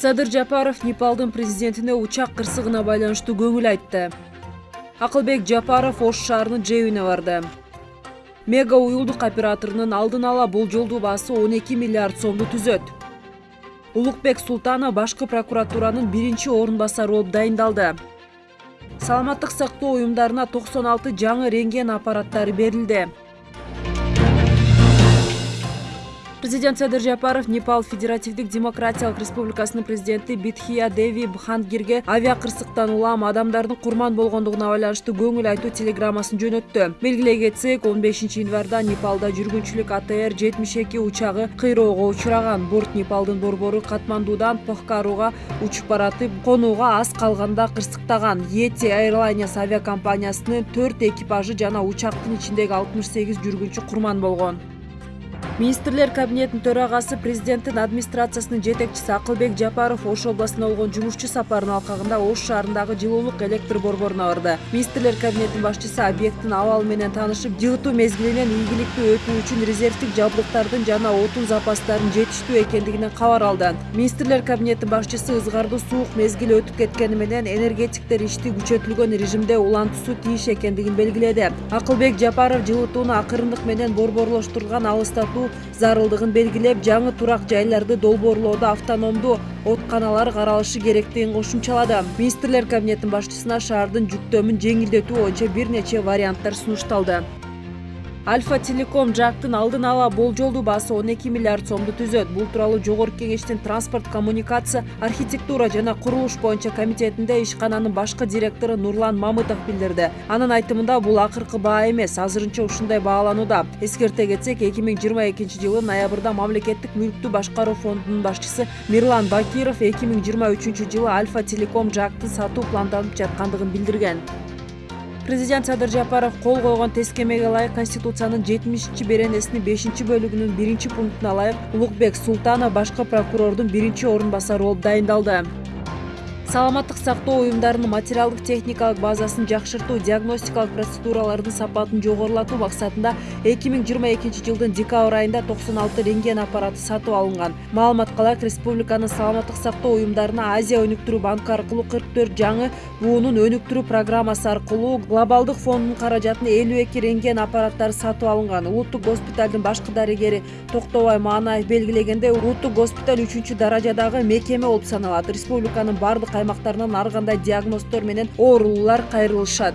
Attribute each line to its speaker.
Speaker 1: садыр жапаров непалдын президентине учак кырсыгына байланыштуу көңүл айтты. Акылбек жапаров ош шаарынын жэбине барды. Мега уюлдук операторунун алдын ала болжолдуу баасы он эки миллиард сомду түзөт. Улукбек султанов башкы прокуратуранын биринчи орун басары болуп дайындалды. Саламаттык сактоо уюмдарына токсон алты жаңы рентген аппараттары берилди президент садыр жапаров непал федеративдик демократиялык республикасынын президенти битхия деви бхандгирге авиакырсыктан улам адамдардын курман болгондугуна байланыштуу көңүл айтуу телеграммасын жөнөттү. Белгилей кетсек он бешинчи январда непалда жүргүнчүлүк атр жетимиш эки учагы кыйроого учураган. Борт непалдын борбору катмандуудан похкарууга учуп баратып конууга аз калганда кырсыктаган. Ети airlines авиакомпаниясынын төрт экипажы жана учактын ичиндеги алтымыш сегиз жүргүнчү курман болгон министрлер кабинетинин төрагасы президенттин администрациясынын жетекчиси акылбек жапаров ош областына болгон жумушчу сапарынын алкагында ош шаарындагы жылуулук электр борборуна барды. Министрлер кабинетинин башчысы объекттин абалы менен таанышып жылытуу мезгилинен ийгиликтүү өтүү үчүн резервдик жабдыктардын жана отун запастарынын жетиштүү экендигинен кабар алды. Министрлер кабинетинин башчысы ызгардуу суук мезгил өтүп кеткени менен энергетиктер ишти күчөтүлгөн режимде улантуусу тийиш экендигин белгиледи. Акылбек жапаров жылытууну акырындык менен борборлоштурулган алыстатуу зарылдыгын белгилеп жаңы турак жайларды долбоорлоодо автономдуу оотканалар каралышы керектигин кошумчалады. Министрлер кабинетинин башчысына шаардын жүктөмүн жеңилдетүү боюнча бир нече варианттар сунушталды альфа телеком жактын алдын ала болжолдуу баасы он эки миллиард сомду түзөт. Бул тууралуу жогорку кеңештин транспорт коммуникация архитектура жана курулуш боюнча комитетинде ишкананын башкы директору нурлан мамытов билдирди. Анын айтымында бул акыркы баа эмес азырынча ушундай бааланууда. Эскерте кетсек эки миң жыйырма экинчи жылы ноябрда мамлекеттик мүлктү башкаруу фондунун башчысы мирлан бакиров эки миң жыйырма үчүнчү жылы альфа телеком жактын сатуу планданып жаткандыгын билдирген. Президент садыр жапаров кол койгон тескемеге ылайык конституциянын жетимишинчи беренесинин бешинчи бөлүгүнүн биринчи пунктуна ылайык улукбек султанов башкы прокурордун биринчи орун басары болуп дайындалды саламаттык сактоо уюмдарынын материалдык техникалык базасын жакшыртуу диагностикалык процедуралардын сапатын жогорулатуу максатында эки миң жыйырма экинчи жылдын декабрь айында токсон алты рентген аппараты сатып алынган. Маалыматка ылайык республиканын саламаттык сактоо уюмдарына азия өнүктүрүү банкы аркылуу кырк төрт жаңы буунун өнүктүрүү программасы аркылуу глобалдык фонддун каражатына элүү эки рентген аппараттары сатып алынган. Улуттук госпиталдын башкы дарыгери токтобай маанаев белгилегендей улуттук госпиталь үчүнчү даражадагы мекеме болуп саналат. Республиканын баардык аймактарынан ар кандай диагноздор менен оорулуулар кайрылышат